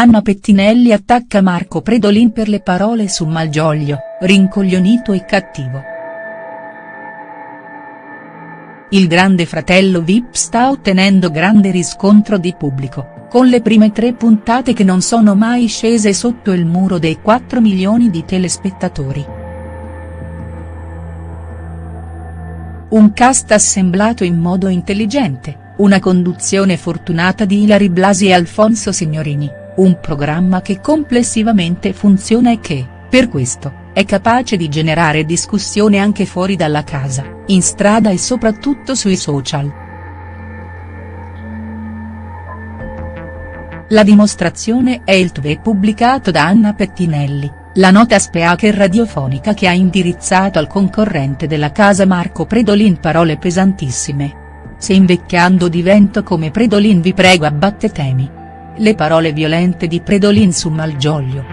Anna Pettinelli attacca Marco Predolin per le parole su Malgioglio, rincoglionito e cattivo. Il grande fratello Vip sta ottenendo grande riscontro di pubblico, con le prime tre puntate che non sono mai scese sotto il muro dei 4 milioni di telespettatori. Un cast assemblato in modo intelligente, una conduzione fortunata di Ilari Blasi e Alfonso Signorini un programma che complessivamente funziona e che, per questo, è capace di generare discussione anche fuori dalla casa, in strada e soprattutto sui social. La dimostrazione è il tweet pubblicato da Anna Pettinelli, la nota speaker radiofonica che ha indirizzato al concorrente della casa Marco Predolin parole pesantissime. Se invecchiando divento come Predolin vi prego abbattetemi le parole violente di Predolin su Malgioglio.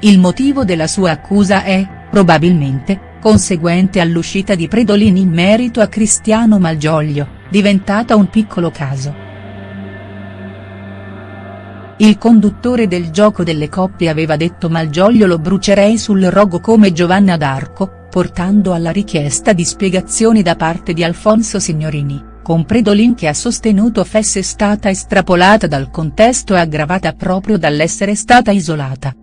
Il motivo della sua accusa è, probabilmente, conseguente all'uscita di Predolin in merito a Cristiano Malgioglio, diventata un piccolo caso. Il conduttore del gioco delle coppie aveva detto Malgioglio lo brucerei sul rogo come Giovanna d'Arco, portando alla richiesta di spiegazioni da parte di Alfonso Signorini con Predolin che ha sostenuto fosse stata estrapolata dal contesto e aggravata proprio dall'essere stata isolata.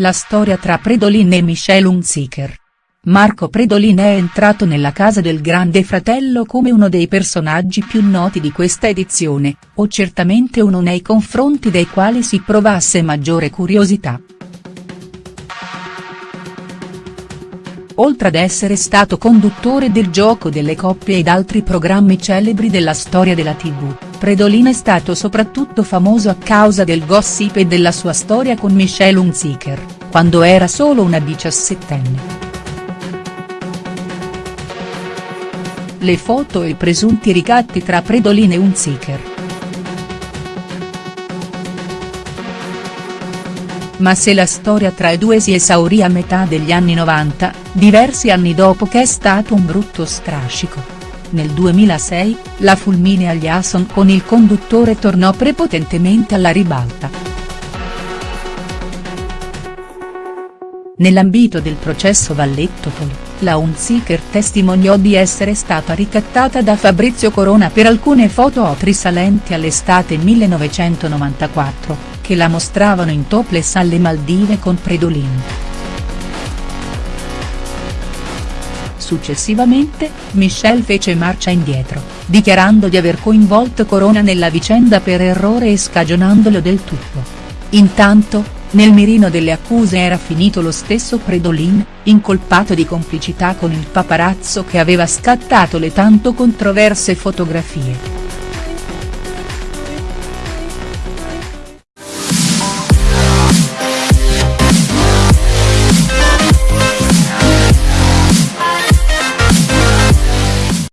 La storia tra Predolin e Michelle Hunziker. Marco Predolin è entrato nella casa del grande fratello come uno dei personaggi più noti di questa edizione, o certamente uno nei confronti dei quali si provasse maggiore curiosità. Oltre ad essere stato conduttore del Gioco delle coppie ed altri programmi celebri della storia della tv, Predolin è stato soprattutto famoso a causa del gossip e della sua storia con Michelle Hunziker, quando era solo una diciassettenne. Le foto e i presunti ricatti tra Predolin e Hunziker. Ma se la storia tra i due si esaurì a metà degli anni 90, diversi anni dopo che è stato un brutto strascico. Nel 2006, la fulminea Jason con il conduttore tornò prepotentemente alla ribalta. Nell'ambito del processo Valletto-Poli, la Unziker testimoniò di essere stata ricattata da Fabrizio Corona per alcune foto risalenti all'estate 1994, che la mostravano in topless alle Maldive con Predolin. Successivamente, Michelle fece marcia indietro, dichiarando di aver coinvolto Corona nella vicenda per errore e scagionandolo del tutto. Intanto, nel mirino delle accuse era finito lo stesso Predolin, incolpato di complicità con il paparazzo che aveva scattato le tanto controverse fotografie.